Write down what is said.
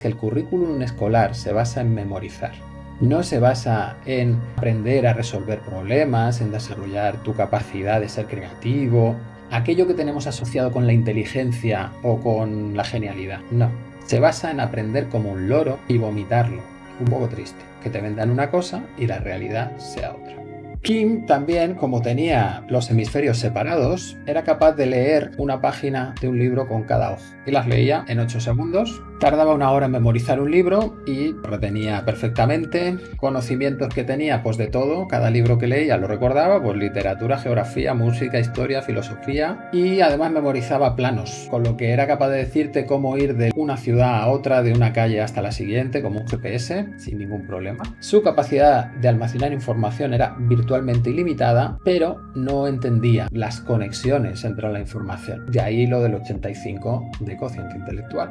que el currículum escolar se basa en memorizar. No se basa en aprender a resolver problemas, en desarrollar tu capacidad de ser creativo, aquello que tenemos asociado con la inteligencia o con la genialidad. No, se basa en aprender como un loro y vomitarlo. Un poco triste, que te vendan una cosa y la realidad sea otra. Kim también, como tenía los hemisferios separados, era capaz de leer una página de un libro con cada ojo y las leía en 8 segundos Tardaba una hora en memorizar un libro y retenía perfectamente. Conocimientos que tenía, pues de todo. Cada libro que leía lo recordaba, pues literatura, geografía, música, historia, filosofía. Y además memorizaba planos, con lo que era capaz de decirte cómo ir de una ciudad a otra, de una calle hasta la siguiente, como un GPS, sin ningún problema. Su capacidad de almacenar información era virtualmente ilimitada, pero no entendía las conexiones entre la información. De ahí lo del 85 de cociente intelectual.